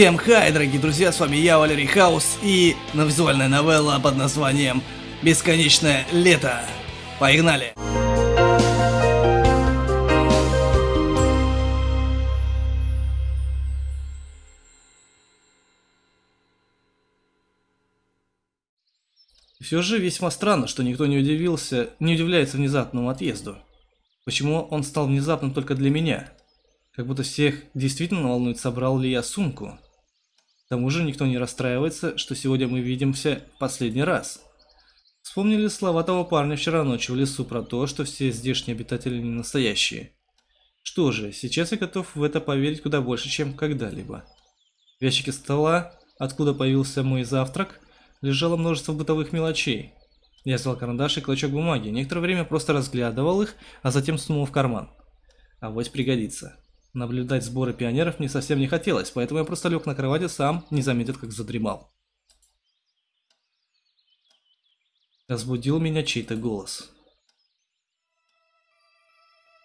Всем хай, дорогие друзья, с вами я, Валерий Хаус, и на визуальная новелла под названием «Бесконечное лето». Погнали! Все же весьма странно, что никто не удивился, не удивляется внезапному отъезду. Почему он стал внезапным только для меня? Как будто всех действительно волнует, собрал ли я сумку. К тому же никто не расстраивается, что сегодня мы видимся последний раз. Вспомнили слова того парня вчера ночью в лесу про то, что все здешние обитатели не настоящие. Что же, сейчас я готов в это поверить куда больше, чем когда-либо. В ящике стола, откуда появился мой завтрак, лежало множество бытовых мелочей. Я взял карандаш и клочок бумаги, некоторое время просто разглядывал их, а затем сунул в карман. А вот пригодится. Наблюдать сборы пионеров мне совсем не хотелось, поэтому я просто лег на кровати сам, не заметив, как задремал. Разбудил меня чей-то голос.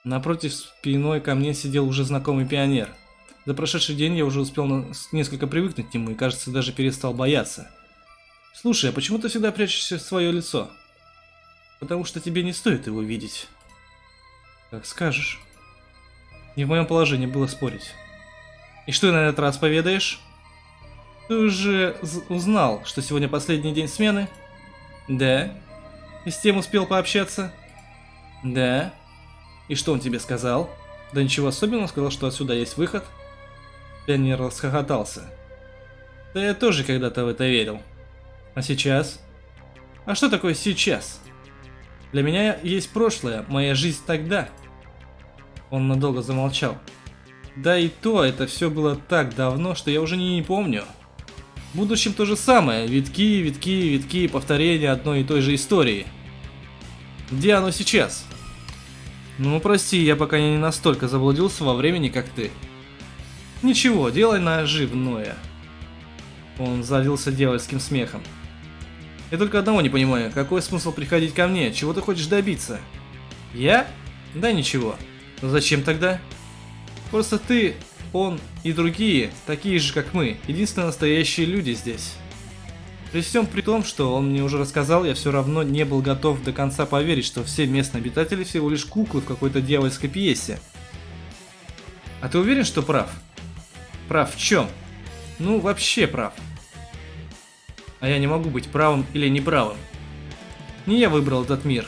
Напротив спиной ко мне сидел уже знакомый пионер. За прошедший день я уже успел несколько привыкнуть к нему и, кажется, даже перестал бояться. «Слушай, а почему ты всегда прячешься в свое лицо?» «Потому что тебе не стоит его видеть». «Как скажешь». Не в моем положении было спорить. И что на этот раз поведаешь? Ты уже узнал, что сегодня последний день смены? Да. И с тем успел пообщаться? Да. И что он тебе сказал? Да ничего особенного, сказал, что отсюда есть выход. Пионер расхохотался. Да я тоже когда-то в это верил. А сейчас? А что такое сейчас? Для меня есть прошлое, моя жизнь тогда. Он надолго замолчал. Да и то, это все было так давно, что я уже не, помню. В будущем то же самое, витки, витки, витки, повторения одной и той же истории. Где оно сейчас? Ну, прости, я пока не настолько заблудился во времени, как ты. Ничего, делай наживное. Он залился дьявольским смехом. Я только одного не понимаю, какой смысл приходить ко мне, чего ты хочешь добиться? Я? Да ничего. Но зачем тогда? Просто ты, он и другие, такие же как мы, единственные настоящие люди здесь. При всем при том, что он мне уже рассказал, я все равно не был готов до конца поверить, что все местные обитатели всего лишь куклы в какой-то дьявольской пьесе. А ты уверен, что прав? Прав в чем? Ну, вообще прав. А я не могу быть правым или неправым. Не я выбрал этот мир.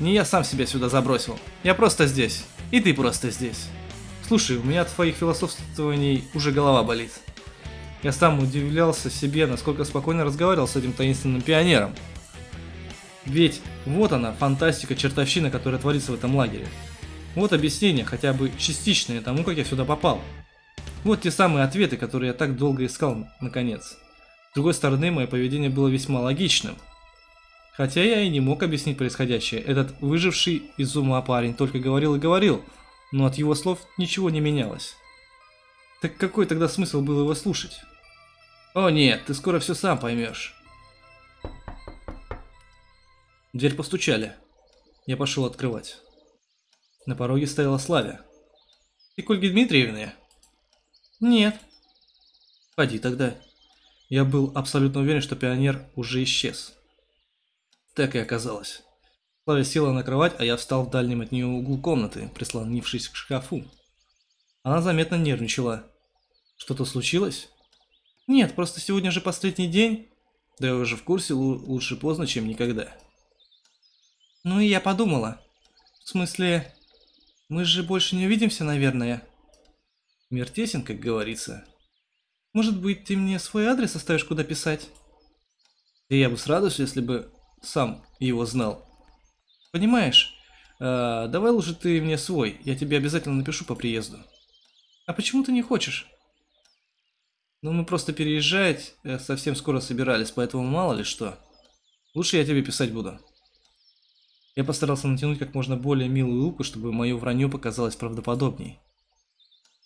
Не я сам себя сюда забросил. Я просто здесь. И ты просто здесь. Слушай, у меня от твоих философствований уже голова болит. Я сам удивлялся себе, насколько спокойно разговаривал с этим таинственным пионером. Ведь вот она, фантастика, чертовщина, которая творится в этом лагере. Вот объяснение, хотя бы частичное тому, как я сюда попал. Вот те самые ответы, которые я так долго искал, наконец. С другой стороны, мое поведение было весьма логичным. Хотя я и не мог объяснить происходящее. Этот выживший из ума парень только говорил и говорил, но от его слов ничего не менялось. Так какой тогда смысл был его слушать? О нет, ты скоро все сам поймешь. дверь постучали. Я пошел открывать. На пороге стояла Славя. Ты к Ольге? Нет. Ходи тогда. Я был абсолютно уверен, что пионер уже исчез. Так и оказалось. Славя села на кровать, а я встал в дальнем от нее углу комнаты, прислонившись к шкафу. Она заметно нервничала. Что-то случилось? Нет, просто сегодня же последний день. Да я уже в курсе, лучше поздно, чем никогда. Ну и я подумала. В смысле, мы же больше не увидимся, наверное. Мир тесен, как говорится. Может быть, ты мне свой адрес оставишь, куда писать? И я бы с радостью, если бы сам его знал. Понимаешь, э, давай лучше ты мне свой, я тебе обязательно напишу по приезду. А почему ты не хочешь? Ну, мы просто переезжать э, совсем скоро собирались, поэтому мало ли что. Лучше я тебе писать буду. Я постарался натянуть как можно более милую улыбку, чтобы мое вранье показалось правдоподобней.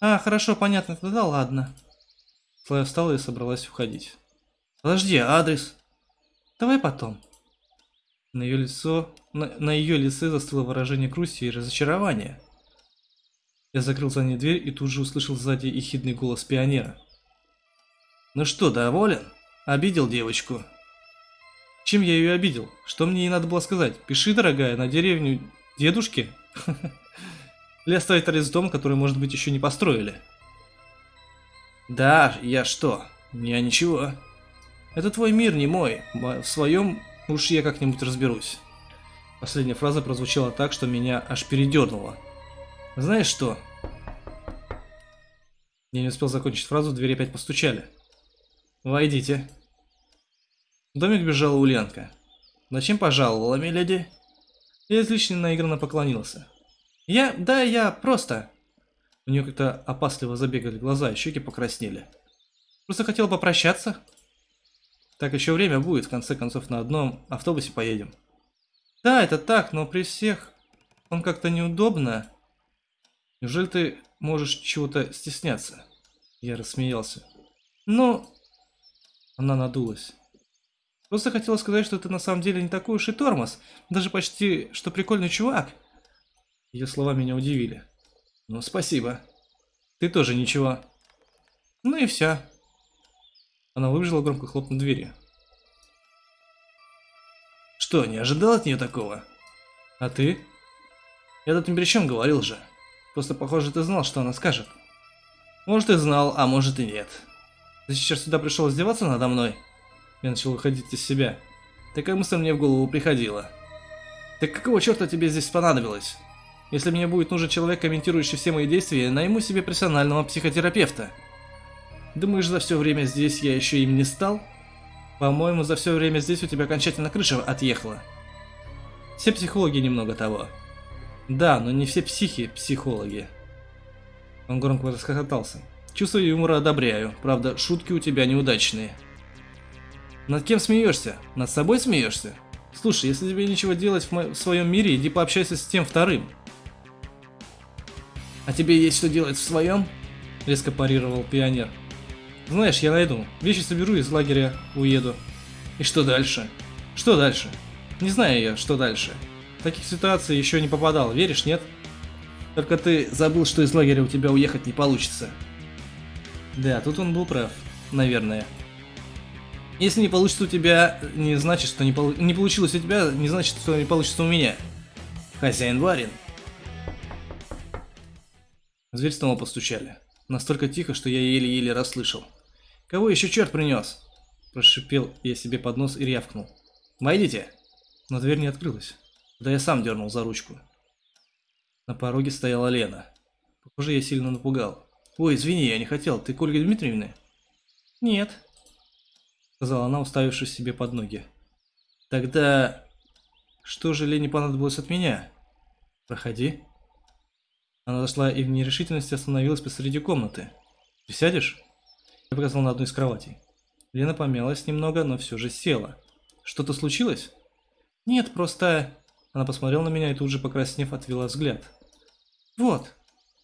А, хорошо, понятно, тогда ладно. Слая встала и собралась уходить. Подожди, адрес? Давай потом. На ее лицо, на, на ее лице застыло выражение грусти и разочарования. Я закрыл за ней дверь и тут же услышал сзади ехидный голос пионера. Ну что, доволен? Обидел девочку. Чем я ее обидел? Что мне ей надо было сказать? Пиши, дорогая, на деревню дедушки? Или оставить арест дом, который, может быть, еще не построили? Да, я что? Я ничего. Это твой мир, не мой. В своем уж я как-нибудь разберусь. Последняя фраза прозвучала так, что меня аж передернуло. Знаешь что? Я не успел закончить фразу, в двери опять постучали. «Войдите». В домик бежала Ульянка. «Зачем пожаловала, миледи?» Я излишне наигранно поклонился. «Я... да, я просто...» У нее как-то опасливо забегали глаза, щеки покраснели. «Просто хотел попрощаться?» «Так еще время будет, в конце концов, на одном автобусе поедем». «Да, это так, но при всех... Он как-то неудобно...» «Неужели ты можешь чего-то стесняться?» Я рассмеялся. «Ну...» Она надулась. «Просто хотела сказать, что ты на самом деле не такой уж и тормоз. Даже почти, что прикольный чувак». Ее слова меня удивили. «Ну, спасибо. Ты тоже ничего». «Ну и все». Она выбежала громко хлопнув дверью. «Что, не ожидал от нее такого?» «А ты?» «Я тут ни при чем говорил же». Просто, похоже, ты знал, что она скажет. Может, и знал, а может и нет. Ты сейчас сюда пришел издеваться надо мной? Я начал выходить из себя. Такая мысль мне в голову приходила. Так какого черта тебе здесь понадобилось? Если мне будет нужен человек, комментирующий все мои действия, я найму себе профессионального психотерапевта. Думаешь, за все время здесь я еще им не стал? По-моему, за все время здесь у тебя окончательно крыша отъехала. Все психологи немного того. Да, но не все психи – психологи. Он громко расхохотался. Чувство юмора одобряю, правда, шутки у тебя неудачные. Над кем смеешься? Над собой смеешься? Слушай, если тебе нечего делать в, в своем мире, иди пообщайся с тем вторым. А тебе есть что делать в своем? Резко парировал пионер. Знаешь, я найду. Вещи соберу из лагеря уеду. И что дальше? Что дальше? Не знаю я, что дальше. Таких ситуациях еще не попадал, веришь, нет? Только ты забыл, что из лагеря у тебя уехать не получится. Да, тут он был прав, наверное. Если не получится у тебя, не значит, что не, полу... не получилось у тебя, не значит, что не получится у меня. Хозяин барин. В дверь снова постучали. Настолько тихо, что я еле-еле расслышал. «Кого еще черт принес?» Прошипел я себе под нос и рявкнул. «Войдите!» Но дверь не открылась. Да я сам дернул за ручку. На пороге стояла Лена. Похоже, я сильно напугал. «Ой, извини, я не хотел. Ты к Ольге Дмитриевне?» «Нет», — сказала она, уставившись себе под ноги. «Тогда... что же Лене понадобилось от меня?» «Проходи». Она зашла и в нерешительности остановилась посреди комнаты. «Присядешь?» Я показал на одну из кроватей. Лена помялась немного, но все же села. «Что-то случилось?» «Нет, просто...» Она посмотрела на меня и тут же, покраснев, отвела взгляд. «Вот!»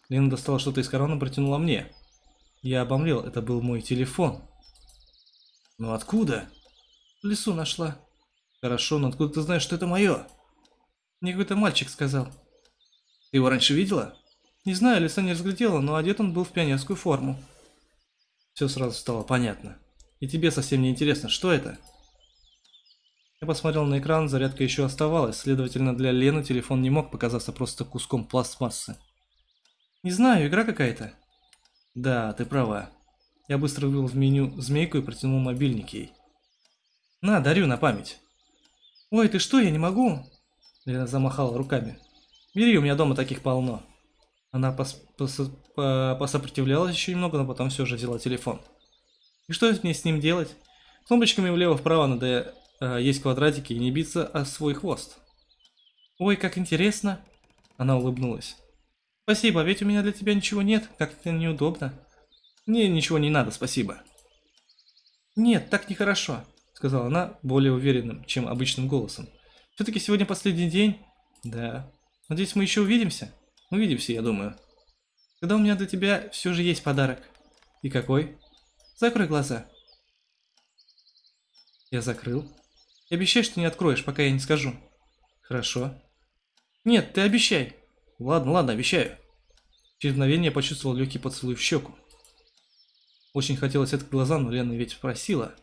Лена достала что-то из кармана и протянула мне. Я обомлел, это был мой телефон. «Ну откуда?» «В лесу нашла». «Хорошо, но откуда ты знаешь, что это мое?» Мне какой-то мальчик сказал. «Ты его раньше видела?» «Не знаю, леса не разглядела, но одет он был в пионерскую форму». Все сразу стало понятно. И тебе совсем не интересно, что это?» Я посмотрел на экран, зарядка еще оставалась, следовательно, для Лены телефон не мог показаться просто куском пластмассы. «Не знаю, игра какая-то». «Да, ты права». Я быстро вывел в меню змейку и протянул мобильник ей. «На, дарю на память». «Ой, ты что, я не могу?» Лена замахала руками. «Бери, у меня дома таких полно». Она пос пос по посопротивлялась еще немного, но потом все же взяла телефон. «И что мне с ним делать?» Кнопочками влево-вправо надо э, есть квадратики и не биться о свой хвост. Ой, как интересно. Она улыбнулась. Спасибо, ведь у меня для тебя ничего нет, как-то неудобно. Мне ничего не надо, спасибо. Нет, так нехорошо, сказала она более уверенным, чем обычным голосом. Все-таки сегодня последний день. Да. Надеюсь, мы еще увидимся? Увидимся, я думаю. Тогда у меня для тебя все же есть подарок. И какой? Закрой глаза. Я закрыл. И обещай, что не откроешь, пока я не скажу. Хорошо. Нет, ты обещай. Ладно, ладно, обещаю. Через мгновение я почувствовал легкий поцелуй в щеку. Очень хотелось открыть глаза, но Лена ведь просила.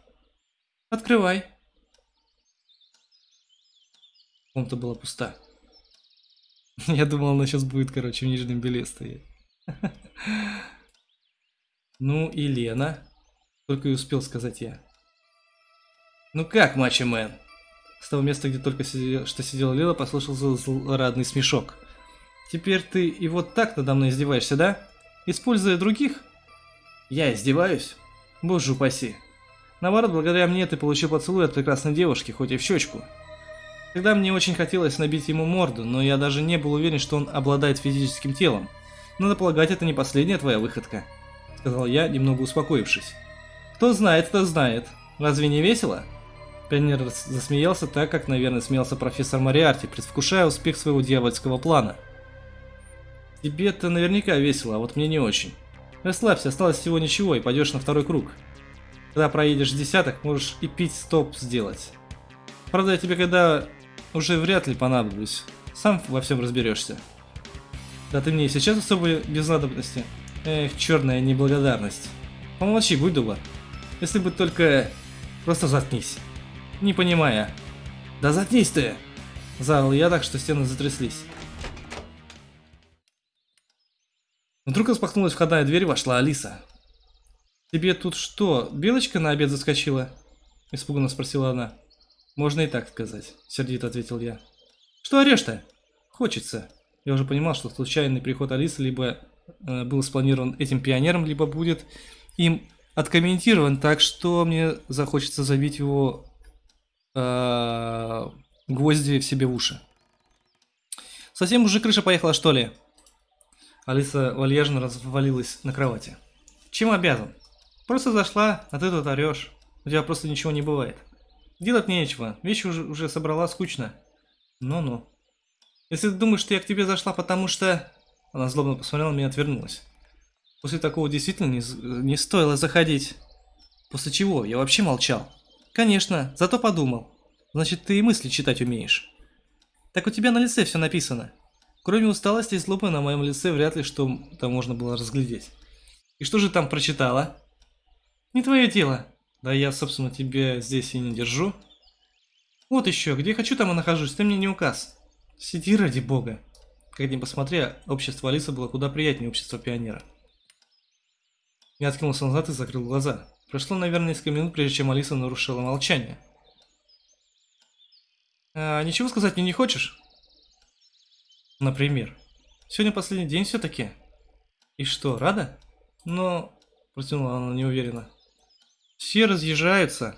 «Открывай». Комната была пуста. Я думал, она сейчас будет, короче, в нижнем беле стоять. Ну и Лена. Только и успел сказать я. Ну как, мачо мэн? С того места, где только сидел, что сидела Лила, послышался злорадный смешок. Теперь ты и вот так надо мной издеваешься, да? Используя других? Я издеваюсь? Боже упаси. Наоборот, благодаря мне ты получил поцелуй от прекрасной девушки, хоть и в щечку. Тогда мне очень хотелось набить ему морду, но я даже не был уверен, что он обладает физическим телом. Надо полагать, это не последняя твоя выходка, сказал я, немного успокоившись. Кто знает, кто знает. Разве не весело? Пионер засмеялся так, как, наверное, смеялся профессор Мариарти, предвкушая успех своего дьявольского плана. Тебе-то наверняка весело, а вот мне не очень. Расслабься, осталось всего ничего, и пойдешь на второй круг. Когда проедешь десяток, можешь и пить стоп сделать. Правда, я тебе когда уже вряд ли понадоблюсь. Сам во всем разберешься. Да ты мне и сейчас особо без надобности. Эх, черная неблагодарность. Помолчи, будь добр. Если бы только... Просто заткнись. Не понимая. Да заткнись ты! Заорал я так, что стены затряслись. Вдруг распахнулась входная дверь вошла Алиса. «Тебе тут что, белочка на обед заскочила?» Испуганно спросила она. «Можно и так сказать», — сердито ответил я. «Что орешь-то?» «Хочется». Я уже понимал, что случайный приход Алисы либо э, был спланирован этим пионером, либо будет им откомментирован так, что мне захочется забить его э, гвозди в себе в уши. «Совсем уже крыша поехала, что ли?» Алиса вальяжно развалилась на кровати. «Чем обязан? Просто зашла, а ты тут орешь. У тебя просто ничего не бывает». Делать нечего, вещи уже, уже собрала скучно. Ну-ну. Если ты думаешь, что я к тебе зашла, потому что... Она злобно посмотрела на меня и отвернулась. После такого действительно не, не стоило заходить. После чего? Я вообще молчал. Конечно, зато подумал. Значит, ты и мысли читать умеешь. Так у тебя на лице все написано. Кроме усталости и злобы на моем лице вряд ли что там можно было разглядеть. И что же там прочитала? Не твое дело. Да я, собственно, тебя здесь и не держу. Вот еще, где хочу, там и нахожусь, ты мне не указ. Сиди ради бога. Как ни посмотри, общество Алисы было куда приятнее общества пионера. Я откинулся назад и закрыл глаза. Прошло, наверное, несколько минут, прежде чем Алиса нарушила молчание. А, ничего сказать мне не хочешь? Например. Сегодня последний день все-таки. И что, рада? Но... Протянула она неуверенно. Все разъезжаются.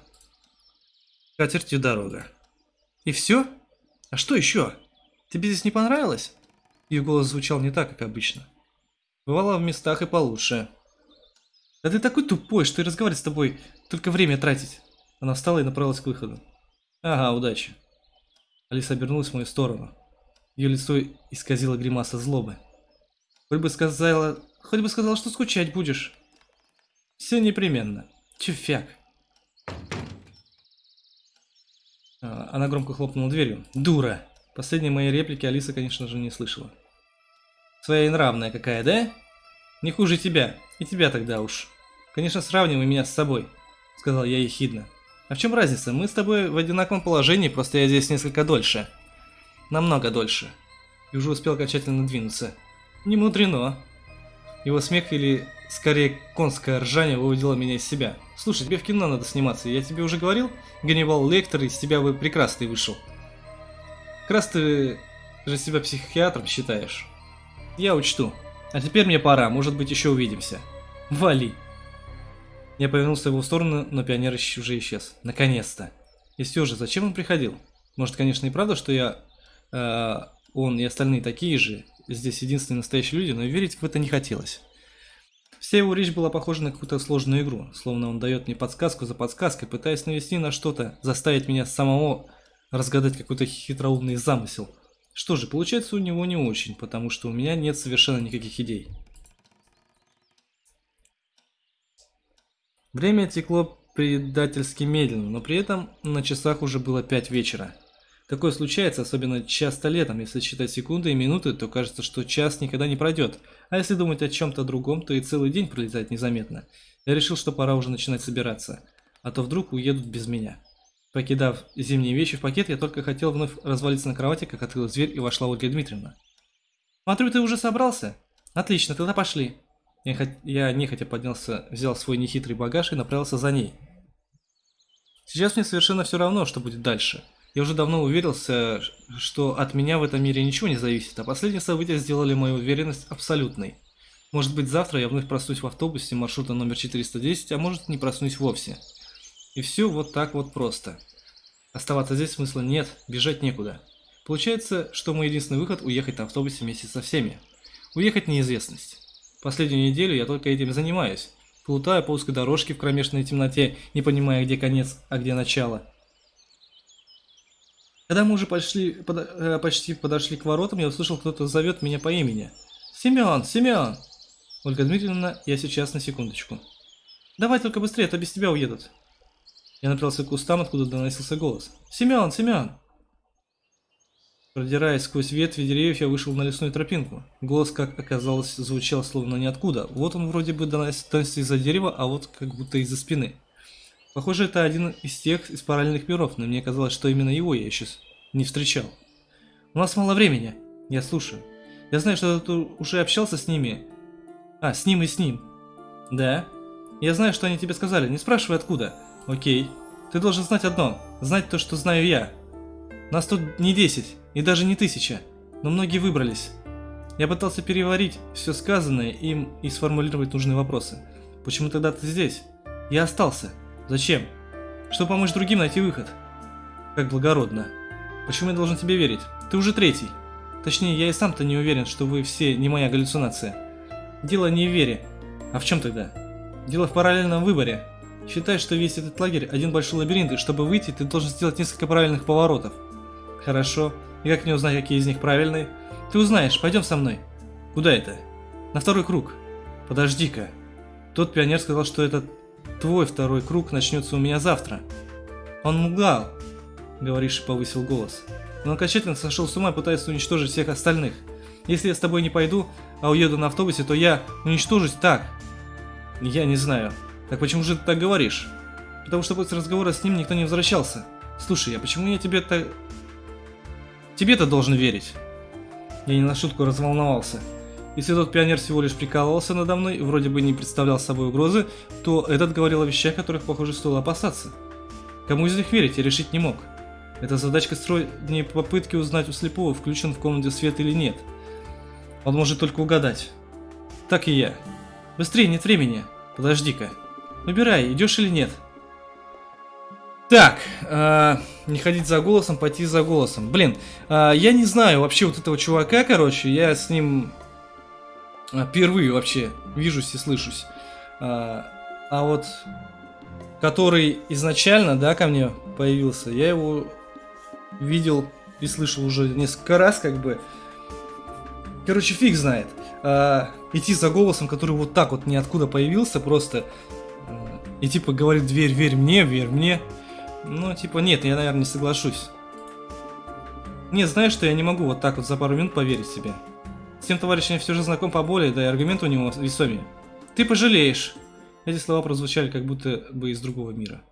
Катертью дорога. И все? А что еще? Тебе здесь не понравилось? Ее голос звучал не так, как обычно. Бывало в местах и получше. Да ты такой тупой, что и разговаривать с тобой только время тратить. Она встала и направилась к выходу. Ага, удачи. Алиса обернулась в мою сторону. Ее лицо исказило гримаса злобы. Хоть бы сказала, хоть бы сказала, что скучать будешь. Все непременно. Тюфяк. А, она громко хлопнула дверью. Дура. Последние мои реплики Алиса, конечно же, не слышала. Своенравная какая, да? Не хуже тебя. И тебя тогда уж. Конечно, сравнивай меня с собой, сказал я ехидно. А в чем разница? Мы с тобой в одинаковом положении, просто я здесь несколько дольше. Намного дольше. И уже успел окончательно двинуться. Не мудрено. Его смех или Скорее, конское ржание выводило меня из себя. Слушай, тебе в кино надо сниматься, я тебе уже говорил? Ганнибал Лектор из тебя бы прекрасный вышел. Как раз ты же себя психиатром считаешь. Я учту. А теперь мне пора, может быть еще увидимся. Вали. Я повернулся в его сторону, но пионер уже исчез. Наконец-то. И все же, зачем он приходил? Может, конечно, и правда, что я, э, он и остальные такие же, здесь единственные настоящие люди, но верить в это не хотелось. Вся его речь была похожа на какую-то сложную игру, словно он дает мне подсказку за подсказкой, пытаясь навести на что-то, заставить меня самого разгадать какой-то хитроумный замысел. Что же, получается у него не очень, потому что у меня нет совершенно никаких идей. Время текло предательски медленно, но при этом на часах уже было 5 вечера. Такое случается, особенно часто летом. Если считать секунды и минуты, то кажется, что час никогда не пройдет. А если думать о чем-то другом, то и целый день пролетает незаметно. Я решил, что пора уже начинать собираться. А то вдруг уедут без меня. Покидав зимние вещи в пакет, я только хотел вновь развалиться на кровати, как открылась дверь и вошла Ольга Дмитриевна. «Смотрю, ты уже собрался? Отлично, тогда пошли». Я, хот... я нехотя поднялся, взял свой нехитрый багаж и направился за ней. Сейчас мне совершенно все равно, что будет дальше. Я уже давно уверился, что от меня в этом мире ничего не зависит, а последние события сделали мою уверенность абсолютной. Может быть завтра я вновь проснусь в автобусе маршрута номер 410, а может не проснусь вовсе. И все вот так вот просто. Оставаться здесь смысла нет, бежать некуда. Получается, что мой единственный выход уехать на автобусе вместе со всеми. Уехать неизвестность. Последнюю неделю я только этим занимаюсь. Плутаю по узкой дорожке в кромешной темноте, не понимая, где конец, а где начало. Когда мы уже пошли, под, э, почти подошли к воротам, я услышал, кто-то зовет меня по имени. «Семен! Семен!» «Ольга Дмитриевна, я сейчас на секундочку». «Давай только быстрее, а то без тебя уедут». Я направился к кустам, откуда доносился голос. «Семен! Семен!» Продираясь сквозь ветви деревьев, я вышел на лесную тропинку. Голос, как оказалось, звучал словно ниоткуда. Вот он вроде бы доносится из-за дерева, а вот как будто из-за спины. Похоже, это один из тех из параллельных миров, но мне казалось, что именно его я еще не встречал. У нас мало времени. Я слушаю. Я знаю, что ты уже общался с ними. А, с ним и с ним. Да. Я знаю, что они тебе сказали. Не спрашивай откуда. Окей. Ты должен знать одно. Знать то, что знаю я. Нас тут не десять, и даже не тысяча. Но многие выбрались. Я пытался переварить все сказанное им и сформулировать нужные вопросы. Почему тогда ты здесь? Я остался. Зачем? Чтобы помочь другим найти выход. Как благородно. Почему я должен тебе верить? Ты уже третий. Точнее, я и сам-то не уверен, что вы все не моя галлюцинация. Дело не в вере. А в чем тогда? Дело в параллельном выборе. Считай, что весь этот лагерь один большой лабиринт, и чтобы выйти, ты должен сделать несколько правильных поворотов. Хорошо. И как мне узнать, какие из них правильные? Ты узнаешь, пойдем со мной. Куда это? На второй круг. Подожди-ка. Тот пионер сказал, что этот Твой второй круг начнется у меня завтра. Он мугал, говоришь, повысил голос. Он окончательно сошел с ума и пытается уничтожить всех остальных. Если я с тобой не пойду, а уеду на автобусе, то я уничтожусь так. Я не знаю. Так почему же ты так говоришь? Потому что после разговора с ним никто не возвращался. Слушай, а почему я тебе так... Тебе-то должен верить. Я не на шутку разволновался. Если тот пионер всего лишь прикалывался надо мной и вроде бы не представлял собой угрозы, то этот говорил о вещах, которых, похоже, стоило опасаться. Кому из них верить, я решить не мог. Эта задачка строить не попытки узнать у слепого, включен в комнате свет или нет. Он может только угадать. Так и я. Быстрее, нет времени. Подожди-ка. Выбирай, идешь или нет. Так, э, не ходить за голосом, пойти за голосом. Блин, э, я не знаю вообще вот этого чувака, короче, я с ним впервые вообще вижусь и слышусь. А, а вот который изначально, да, ко мне появился, я его видел и слышал уже несколько раз, как бы. Короче, фиг знает. А, идти за голосом, который вот так вот ниоткуда появился, просто и типа говорит, дверь, верь мне, верь мне. Ну, типа, нет, я, наверное, не соглашусь. Нет, знаешь, что я не могу вот так вот за пару минут поверить себе. С тем товарищем я все же знаком поболее, да и аргументы у него весомее. Ты пожалеешь. Эти слова прозвучали как будто бы из другого мира.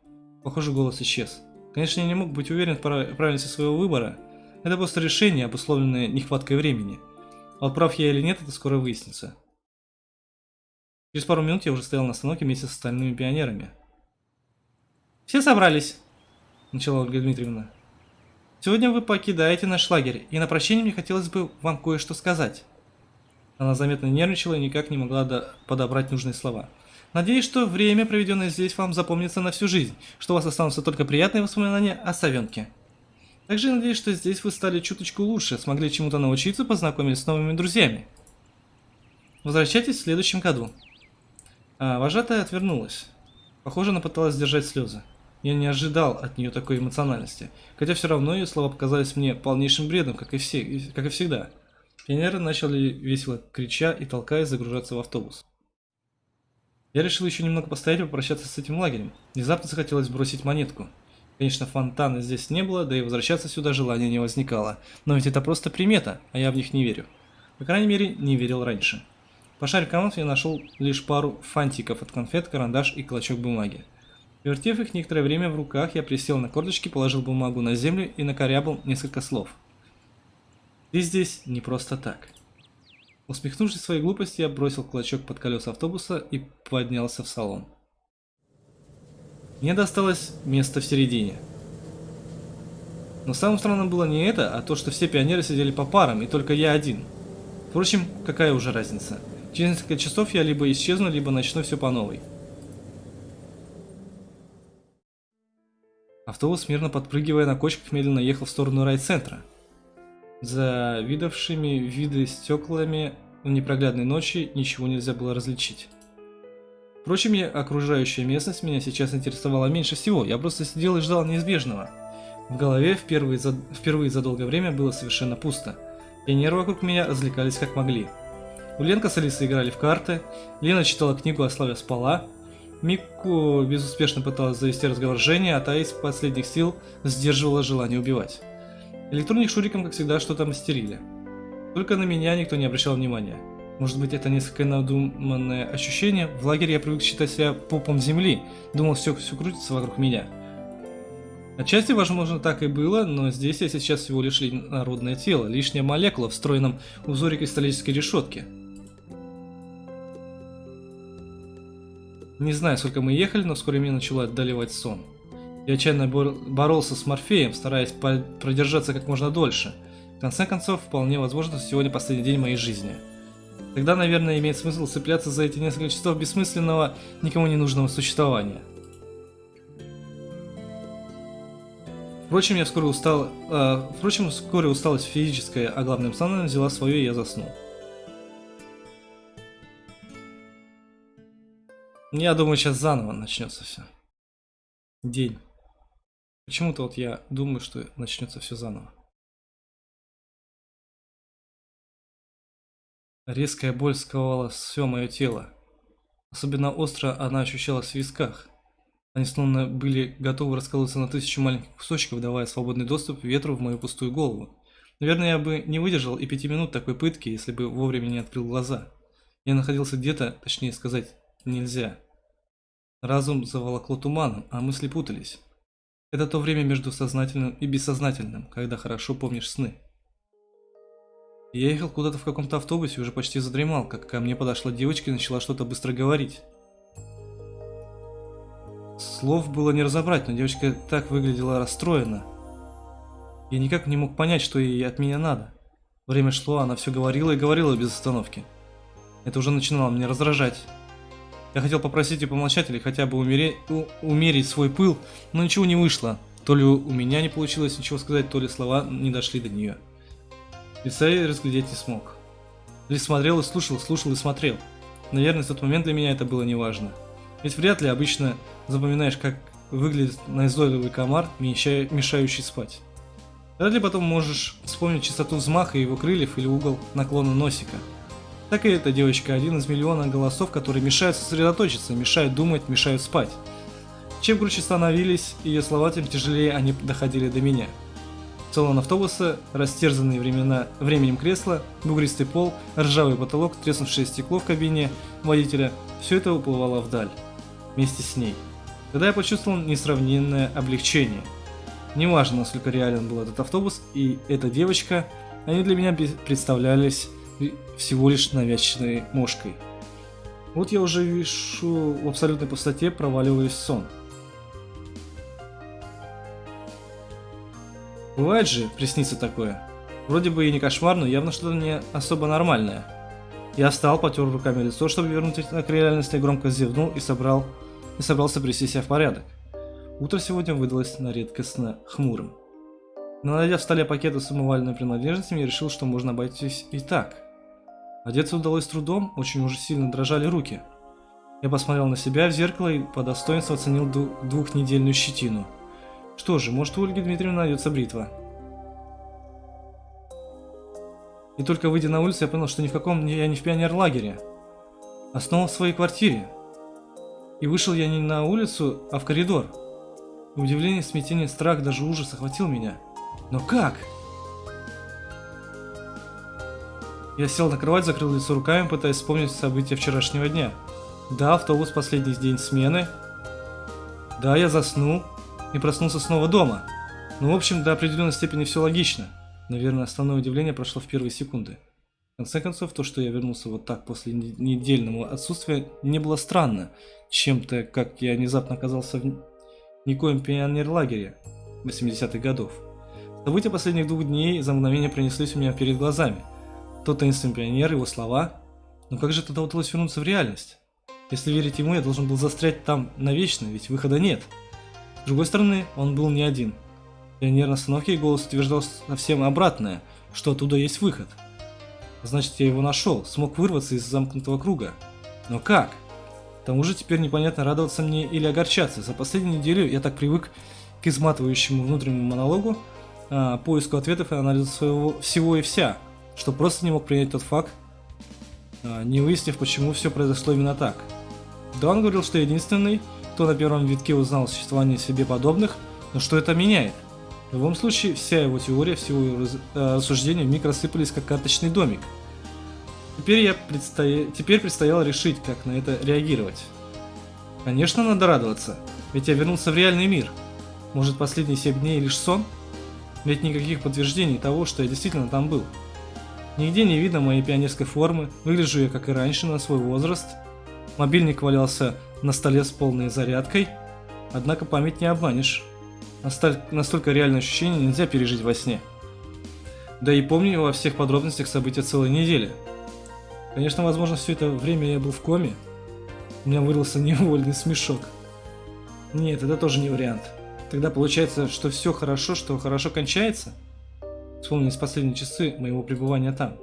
Похоже, голос исчез. Конечно, я не мог быть уверен в правильности своего выбора. Это просто решение, обусловленное нехваткой времени. А вот прав я или нет, это скоро выяснится. Через пару минут я уже стоял на остановке вместе с остальными пионерами. «Все собрались», — начала Ольга Дмитриевна. «Сегодня вы покидаете наш лагерь, и на прощение мне хотелось бы вам кое-что сказать». Она заметно нервничала и никак не могла подобрать нужные слова. Надеюсь, что время, проведенное здесь, вам запомнится на всю жизнь, что у вас останутся только приятные воспоминания о Савенке. Также надеюсь, что здесь вы стали чуточку лучше, смогли чему-то научиться, познакомились с новыми друзьями. Возвращайтесь в следующем году. А вожатая отвернулась. Похоже, она пыталась сдержать слезы. Я не ожидал от нее такой эмоциональности, хотя все равно ее слова показались мне полнейшим бредом, как и, все, как и всегда. Пионеры начали весело крича и толкаясь загружаться в автобус. Я решил еще немного постоять и попрощаться с этим лагерем. Внезапно захотелось бросить монетку. Конечно, фонтана здесь не было, да и возвращаться сюда желания не возникало. Но ведь это просто примета, а я в них не верю. По крайней мере, не верил раньше. Пошарив карман, я нашел лишь пару фантиков от конфет, карандаш и клочок бумаги. Вертев их некоторое время в руках, я присел на корточки, положил бумагу на землю и накорябал несколько слов. Ты здесь не просто так. Усмехнувшись своей глупости, я бросил клочок под колеса автобуса и поднялся в салон. Мне досталось место в середине. Но самым странным было не это, а то, что все пионеры сидели по парам, и только я один. Впрочем, какая уже разница. Через несколько часов я либо исчезну, либо начну все по новой. Автобус, мирно подпрыгивая на кочках, медленно ехал в сторону райцентра. За видавшими виды стеклами в непроглядной ночи ничего нельзя было различить. Впрочем, я, окружающая местность меня сейчас интересовала меньше всего, я просто сидел и ждал неизбежного. В голове впервые за, впервые за долгое время было совершенно пусто. Пионеры вокруг меня развлекались как могли. Уленка с Алисой играли в карты, Лена читала книгу, а Славя спала, Мику безуспешно пыталась завести разговор с Женей, а та из последних сил сдерживала желание убивать. Электроник Шуриком, как всегда, что-то мастерили. Только на меня никто не обращал внимания. Может быть, это несколько надуманное ощущение? В лагере я привык считать себя попом земли, думал, все, все крутится вокруг меня. Отчасти, возможно, так и было, но здесь я сейчас всего лишь народное тело, лишняя молекула в встроенном узоре кристаллической решетки. Не знаю, сколько мы ехали, но вскоре меня начало отдаливать сон. Я отчаянно боролся с Морфеем, стараясь продержаться как можно дольше. В конце концов, вполне возможно, сегодня последний день моей жизни. Тогда, наверное, имеет смысл цепляться за эти несколько часов бессмысленного, никому не нужного существования. Впрочем, я вскоре устал, э, впрочем, вскоре усталость физическая, а главным самым взяла свое, и я заснул. Я думаю, сейчас заново начнется все. День. Почему-то вот я думаю, что начнется все заново. Резкая боль сковала все мое тело. Особенно остро она ощущалась в висках. Они словно были готовы расколоться на тысячу маленьких кусочков, давая свободный доступ ветру в мою пустую голову. Наверное, я бы не выдержал и пяти минут такой пытки, если бы вовремя не открыл глаза. Я находился где-то, точнее сказать, нельзя. Разум заволокло туманом, а мысли путались. Это то время между сознательным и бессознательным, когда хорошо помнишь сны. Я ехал куда-то в каком-то автобусе уже почти задремал, как ко мне подошла девочка и начала что-то быстро говорить. Слов было не разобрать, но девочка так выглядела расстроена. Я никак не мог понять, что ей от меня надо. Время шло, она все говорила и говорила без остановки. Это уже начинало меня раздражать. Я хотел попросить ее помолчать или хотя бы умереть, у, умерить свой пыл, но ничего не вышло. То ли у меня не получилось ничего сказать, то ли слова не дошли до нее. Лица я разглядеть не смог. Лишь смотрел и слушал, слушал и смотрел. Наверное, в тот момент для меня это было неважно. Ведь вряд ли обычно запоминаешь, как выглядит назойливый комар, мешающий спать. Вряд ли потом можешь вспомнить частоту взмаха его крыльев или угол наклона носика так и эта девочка один из миллиона голосов, которые мешают сосредоточиться, мешают думать, мешают спать. Чем круче становились ее слова, тем тяжелее они доходили до меня. Салон автобуса, растерзанные времена, временем кресла, бугристый пол, ржавый потолок, треснувшее стекло в кабине водителя – все это уплывало вдаль. Вместе с ней. Тогда я почувствовал несравненное облегчение. Неважно, насколько реален был этот автобус и эта девочка, они для меня представлялись всего лишь навязчивой мошкой. Вот я уже вижу в абсолютной пустоте, проваливаюсь в сон. Бывает же, приснится такое. Вроде бы и не кошмар, но явно что-то не особо нормальное. Я встал, потер руками лицо, чтобы вернуть к реальности, громко зевнул и собрал и собрался привести себя в порядок. Утро сегодня выдалось на редкостно хмурым. Но найдя в столе пакеты с умывальными принадлежностями, я решил, что можно обойтись и так. Одеться удалось трудом, очень уже сильно дрожали руки. Я посмотрел на себя в зеркало и по достоинству оценил двухнедельную щетину. Что же, может у Ольги Дмитриевны найдется бритва. И только выйдя на улицу, я понял, что ни в каком я не в пионерлагере, а снова в своей квартире. И вышел я не на улицу, а в коридор. Удивление, смятение, страх, даже ужас охватил меня. Но как? Я сел на кровать, закрыл лицо руками, пытаясь вспомнить события вчерашнего дня. Да, автобус последний день смены. Да, я заснул и проснулся снова дома. Ну, в общем, до определенной степени все логично. Наверное, основное удивление прошло в первые секунды. В конце концов, то, что я вернулся вот так после недельного отсутствия, не было странно. Чем-то, как я внезапно оказался в никоем пионерлагере 80-х годов. События последних двух дней за мгновение пронеслись у меня перед глазами. Тот таинственный пионер, его слова. Но как же тогда удалось вернуться в реальность? Если верить ему, я должен был застрять там навечно, ведь выхода нет. С другой стороны, он был не один. Пионер на остановке голос утверждал совсем обратное, что оттуда есть выход. Значит, я его нашел, смог вырваться из замкнутого круга. Но как? К тому же теперь непонятно радоваться мне или огорчаться. За последнюю неделю я так привык к изматывающему внутреннему монологу, а, поиску ответов и анализу своего всего и вся, что просто не мог принять тот факт, а, не выяснив, почему все произошло именно так. Да, он говорил, что единственный, кто на первом витке узнал о существовании себе подобных, но что это меняет? В любом случае, вся его теория, все его э, рассуждения вмиг рассыпались как карточный домик. Теперь, я предстоя... Теперь предстояло решить, как на это реагировать. Конечно, надо радоваться, ведь я вернулся в реальный мир. Может, последние 7 дней лишь сон? Ведь никаких подтверждений того, что я действительно там был. Нигде не видно моей пионерской формы, выгляжу я как и раньше на свой возраст – Мобильник валялся на столе с полной зарядкой, однако память не обманешь. Настолько реальное ощущение нельзя пережить во сне. Да и помню во всех подробностях события целой недели. Конечно, возможно, все это время я был в коме. У меня вырвался невольный смешок. Нет, это тоже не вариант. Тогда получается, что все хорошо, что хорошо кончается? Вспомнились последние часы моего пребывания там.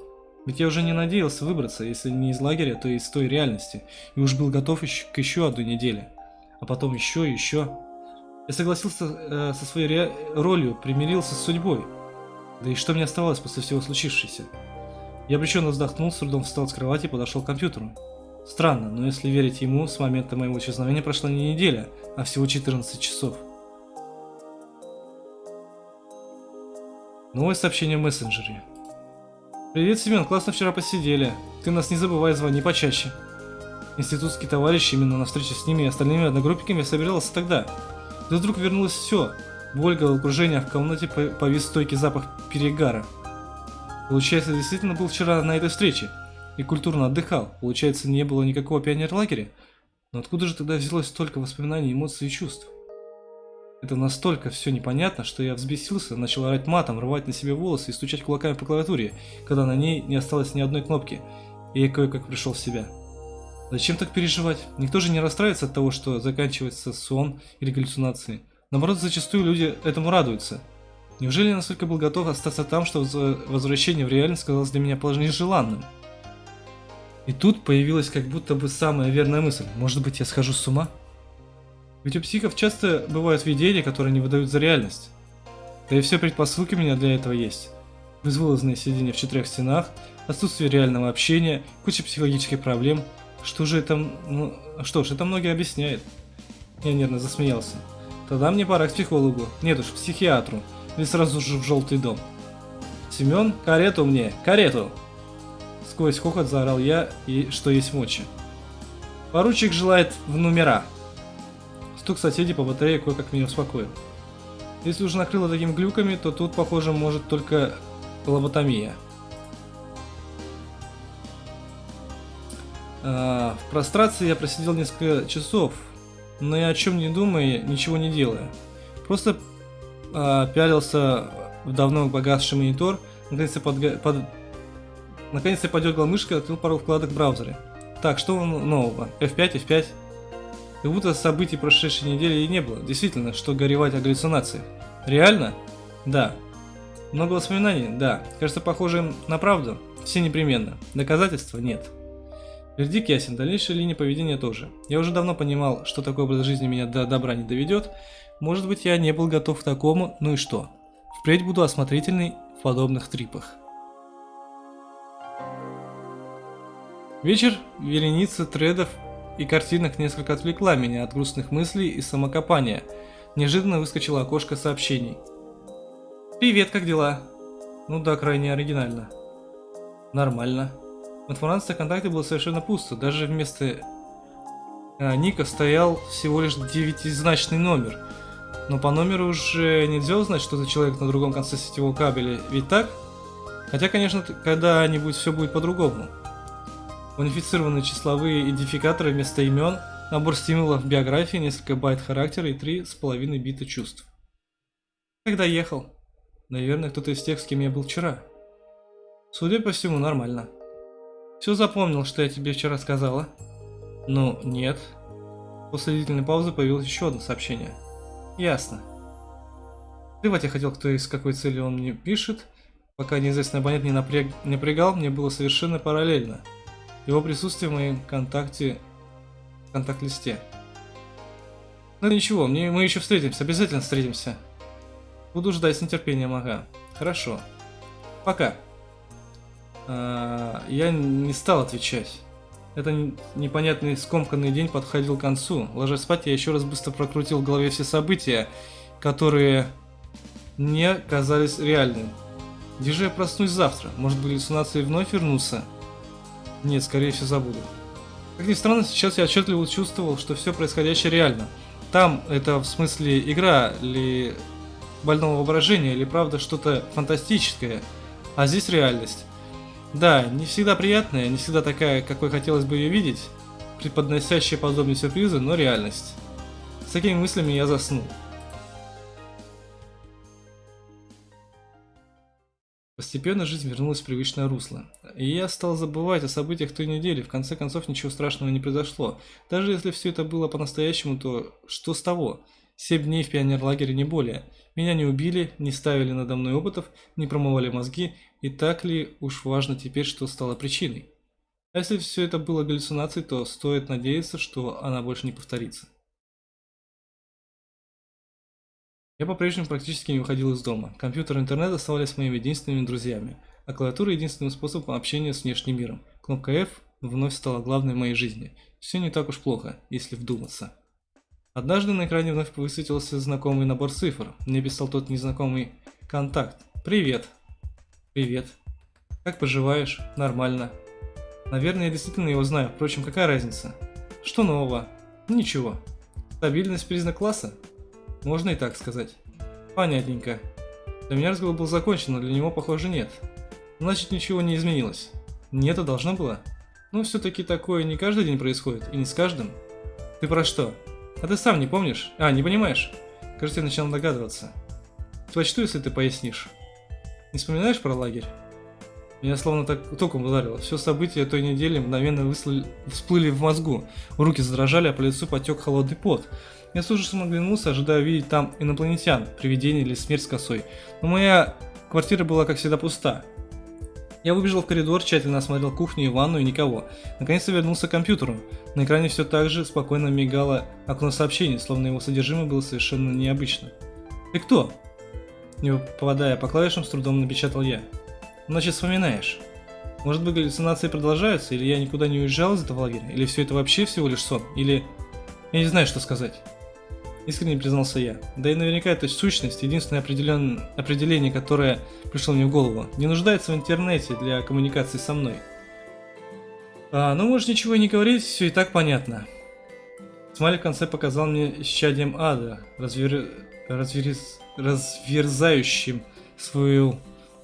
Ведь я уже не надеялся выбраться, если не из лагеря, то из той реальности, и уж был готов еще, к еще одной неделе. А потом еще и еще. Я согласился э, со своей ре... ролью, примирился с судьбой. Да и что мне оставалось после всего случившегося? Я обреченно вздохнул, с трудом встал с кровати и подошел к компьютеру. Странно, но если верить ему, с момента моего исчезновения прошла не неделя, а всего 14 часов. Новое сообщение в мессенджере. Привет, Семен, классно вчера посидели. Ты нас не забывай, звони почаще. Институтский товарищ именно на встрече с ними и остальными одногруппниками собирался тогда. Да вдруг вернулось все. Боль, головокружение, а в комнате повис стойкий запах перегара. Получается, действительно был вчера на этой встрече. И культурно отдыхал. Получается, не было никакого пионер-лагеря. Но откуда же тогда взялось столько воспоминаний, эмоций и чувств? Это настолько все непонятно, что я взбесился, начал орать матом, рвать на себе волосы и стучать кулаками по клавиатуре, когда на ней не осталось ни одной кнопки, и я кое-как пришел в себя. Зачем так переживать? Никто же не расстраивается от того, что заканчивается сон или галлюцинации. Наоборот, зачастую люди этому радуются. Неужели я настолько был готов остаться там, что возвращение в реальность казалось для меня положение желанным? И тут появилась как будто бы самая верная мысль. Может быть, я схожу с ума? Ведь у психов часто бывают видения, которые не выдают за реальность. Да и все предпосылки у меня для этого есть. Безвылазное сидение в четырех стенах, отсутствие реального общения, куча психологических проблем. Что же это... Ну, что ж, это многие объясняет. Я нервно засмеялся. Тогда мне пора к психологу. Нет уж, к психиатру. Или сразу же в желтый дом. Семен, карету мне, карету! Сквозь хохот заорал я и что есть мочи. Поручик желает в номера. Стук соседей по батарее кое-как меня успокоил. Если уже накрыло такими глюками, то тут, похоже, может только лоботомия. А, в прострации я просидел несколько часов, но ни о чем не думая, ничего не делая. Просто а, пялился в давно погасший монитор, наконец-то под... под... Наконец-то подергал мышкой открыл пару вкладок в браузере. Так, что нового? F5, F5? Как будто событий прошедшей недели и не было. Действительно, что горевать о галлюцинациях. Реально? Да. Много воспоминаний? Да. Кажется похожим на правду? Все непременно. Доказательства? Нет. Вердикт ясен, дальнейшая линия поведения тоже. Я уже давно понимал, что такой образ жизни меня до добра не доведет. Может быть, я не был готов к такому, ну и что? Впредь буду осмотрительный в подобных трипах. Вечер, вереница тредов и картинок несколько отвлекла меня от грустных мыслей и самокопания. неожиданно выскочило окошко сообщений. «Привет, как дела?» Ну да, крайне оригинально. Нормально. В информации о контакте было совершенно пусто. Даже вместо э, ника стоял всего лишь девятизначный номер. Но по номеру уже нельзя узнать, что за человек на другом конце сетевого кабеля. Ведь так? Хотя, конечно, когда-нибудь все будет по-другому. Унифицированные числовые идентификаторы вместо имен, набор стимулов биографии, несколько байт характера и три с половиной бита чувств. Когда ехал? Наверное, кто-то из тех, с кем я был вчера. Судя по всему, нормально. Все запомнил, что я тебе вчера сказала? Ну, нет. После длительной паузы появилось еще одно сообщение. Ясно. Плевать я хотел, кто и с какой целью он мне пишет. Пока неизвестный абонент не, напряг... напрягал, мне было совершенно параллельно. Его присутствие в моем контакте... контакт-листе. Ну ничего, мне, мы еще встретимся, обязательно встретимся. Буду ждать с нетерпением, ага. Хорошо. Пока. А, я не стал отвечать. Это непонятный скомканный день подходил к концу. Ложась спать, я еще раз быстро прокрутил в голове все события, которые не казались реальными. Где же я проснусь завтра? Может быть, галлюцинации вновь вернутся? Нет, скорее всего забуду. Как ни странно, сейчас я отчетливо чувствовал, что все происходящее реально. Там это в смысле игра ли больного воображения или правда что-то фантастическое, а здесь реальность. Да, не всегда приятная, не всегда такая, какой хотелось бы ее видеть, преподносящая подобные сюрпризы, но реальность. С такими мыслями я заснул. Постепенно жизнь вернулась в привычное русло. И я стал забывать о событиях той недели, в конце концов ничего страшного не произошло. Даже если все это было по-настоящему, то что с того? Семь дней в пионерлагере не более. Меня не убили, не ставили надо мной опытов, не промывали мозги, и так ли уж важно теперь, что стало причиной? А если все это было галлюцинацией, то стоит надеяться, что она больше не повторится. Я по-прежнему практически не выходил из дома. Компьютер и интернет оставались моими единственными друзьями, а клавиатура единственным способом общения с внешним миром. Кнопка F вновь стала главной в моей жизни. Все не так уж плохо, если вдуматься. Однажды на экране вновь высветился знакомый набор цифр. Мне писал тот незнакомый контакт. «Привет». «Привет». «Как поживаешь?» «Нормально». Наверное, я действительно его знаю. Впрочем, какая разница? Что нового? Ничего. Стабильность признак класса? Можно и так сказать. Понятненько. Для меня разговор был закончен, но для него, похоже, нет. Значит, ничего не изменилось. Нет, а должно было. Но все-таки такое не каждый день происходит, и не с каждым. Ты про что? А ты сам не помнишь? А, не понимаешь? Кажется, я начал догадываться. Сочту, если ты пояснишь. Не вспоминаешь про лагерь? Меня словно так током ударило. Все события той недели мгновенно выслали, всплыли в мозгу. Руки задрожали, а по лицу потек холодный пот. Я с ужасом оглянулся, ожидая увидеть там инопланетян, привидение или смерть с косой. Но моя квартира была, как всегда, пуста. Я выбежал в коридор, тщательно осмотрел кухню и ванну и никого. Наконец-то вернулся к компьютеру. На экране все так же спокойно мигало окно сообщений, словно его содержимое было совершенно необычно. «Ты кто?» Не попадая по клавишам, с трудом напечатал я. «Значит, вспоминаешь. Может быть, галлюцинации продолжаются, или я никуда не уезжал из этого лагеря, или все это вообще всего лишь сон, или... Я не знаю, что сказать». Искренне признался я. Да и наверняка эта сущность, единственное определен... определение, которое пришло мне в голову, не нуждается в интернете для коммуникации со мной. А, ну можешь ничего и не говорить, все и так понятно. Смайль в конце показал мне щадием ада, развер... разверз... разверзающим свою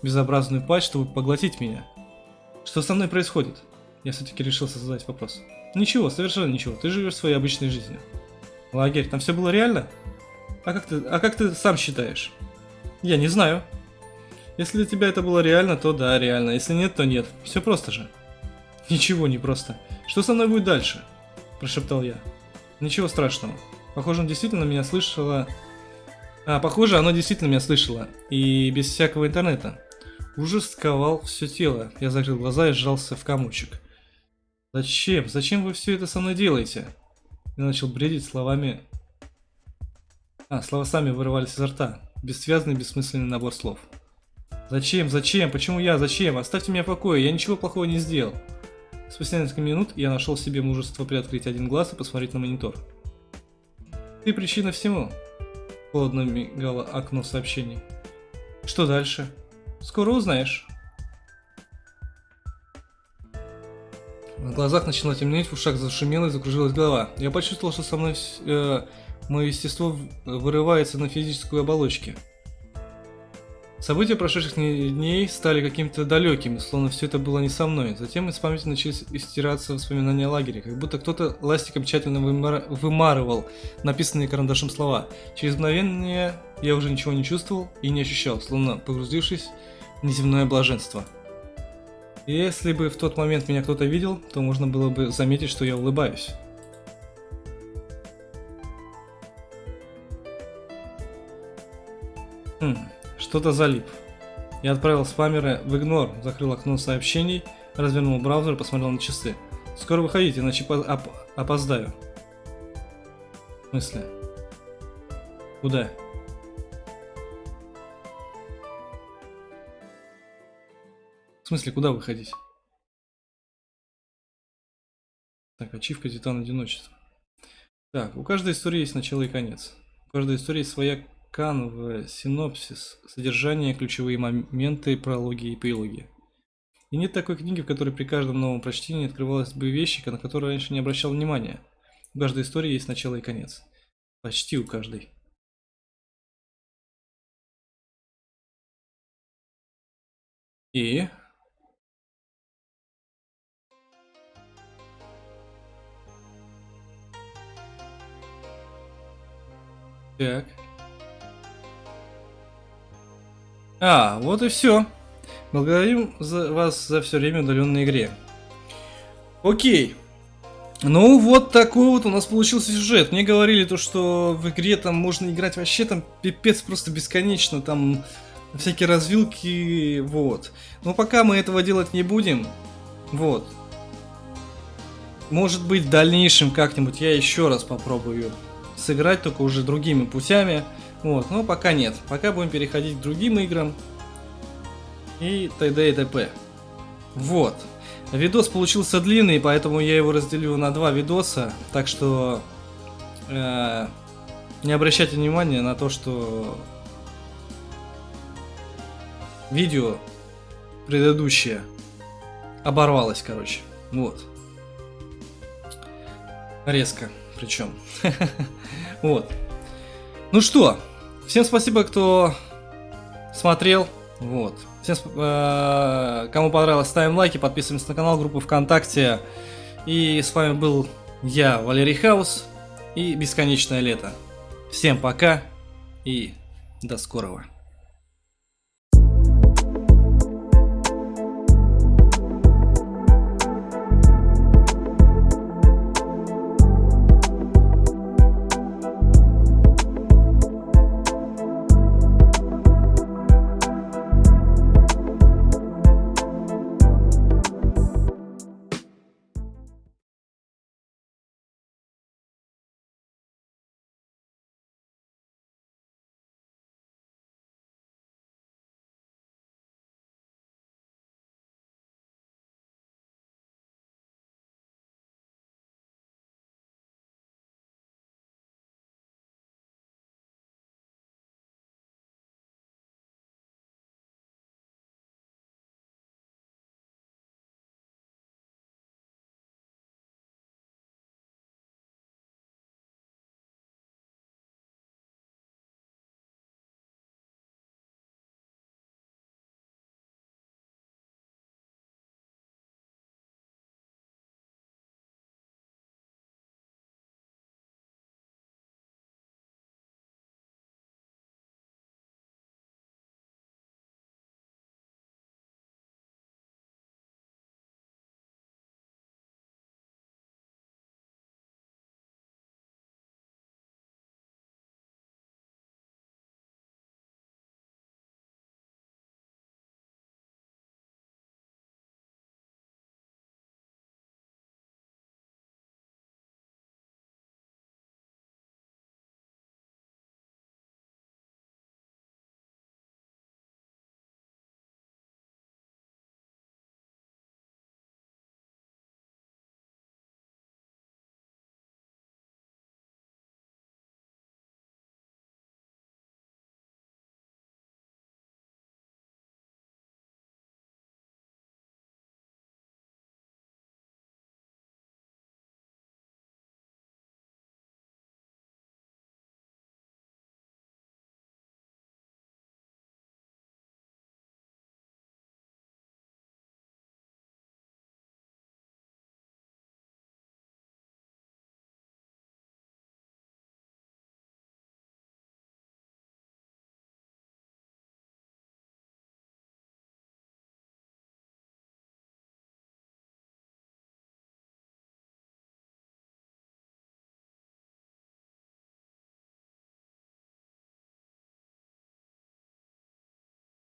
безобразную пасть, чтобы поглотить меня. Что со мной происходит? Я все-таки решился задать вопрос. Ничего, совершенно ничего, ты живешь своей обычной жизнью. Лагерь, там все было реально? А как ты, а как ты сам считаешь? Я не знаю. Если для тебя это было реально, то да, реально. Если нет, то нет. Все просто же. Ничего не просто. Что со мной будет дальше? Прошептал я. Ничего страшного. Похоже, он действительно меня слышало. А, похоже, оно действительно меня слышало. И без всякого интернета. Ужас сковал все тело. Я закрыл глаза и сжался в комочек. Зачем? Зачем вы все это со мной делаете? Я начал бредить словами... А, слова сами вырывались изо рта. Бессвязный, бессмысленный набор слов. Зачем? Зачем? Почему я? Зачем? Оставьте меня в покое, я ничего плохого не сделал. Спустя несколько минут я нашел себе мужество приоткрыть один глаз и посмотреть на монитор. Ты причина всему. Холодно мигало окно сообщений. Что дальше? Скоро узнаешь. В глазах начало темнеть, в ушах зашумело и закружилась голова. Я почувствовал, что со мной э, мое естество вырывается на физическую оболочке. События прошедших дней стали каким-то далекими, словно все это было не со мной. Затем из памяти начались истираться воспоминания о лагере, как будто кто-то ластиком тщательно вымар... вымарывал написанные карандашом слова. Через мгновение я уже ничего не чувствовал и не ощущал, словно погрузившись неземное блаженство. Если бы в тот момент меня кто-то видел, то можно было бы заметить, что я улыбаюсь. Хм. Что-то залип. Я отправил спамеры в игнор, закрыл окно сообщений, развернул браузер и посмотрел на часы. Скоро выходите, иначе оп опоздаю. В смысле? Куда? В смысле, куда выходить? Так, ачивка Титан Одиночества. Так, у каждой истории есть начало и конец. У каждой истории своя канва, синопсис, содержание, ключевые моменты, прологи и эпилоги. И нет такой книги, в которой при каждом новом прочтении открывалась бы вещи, на которые раньше не обращал внимания. У каждой истории есть начало и конец. Почти у каждой. И... Так. А, вот и все. Благодарим за вас за все время удаленной игре. Окей. Ну, вот такой вот у нас получился сюжет. Мне говорили то, что в игре там можно играть вообще там пипец просто бесконечно, там всякие развилки, вот. Но пока мы этого делать не будем, вот. Может быть, в дальнейшем как-нибудь я еще раз попробую сыграть, только уже другими путями. Вот, но пока нет. Пока будем переходить к другим играм. И т.д. и т.п. Вот. Видос получился длинный, поэтому я его разделю на два видоса. Так что э, не обращайте внимания на то, что видео предыдущее оборвалось, короче. Вот. Резко, причем. Вот. Ну что, Всем спасибо, кто смотрел. Вот. Всем, э, кому понравилось, ставим лайки, подписываемся на канал, группу ВКонтакте. И с вами был я, Валерий Хаус и Бесконечное лето. Всем пока и до скорого.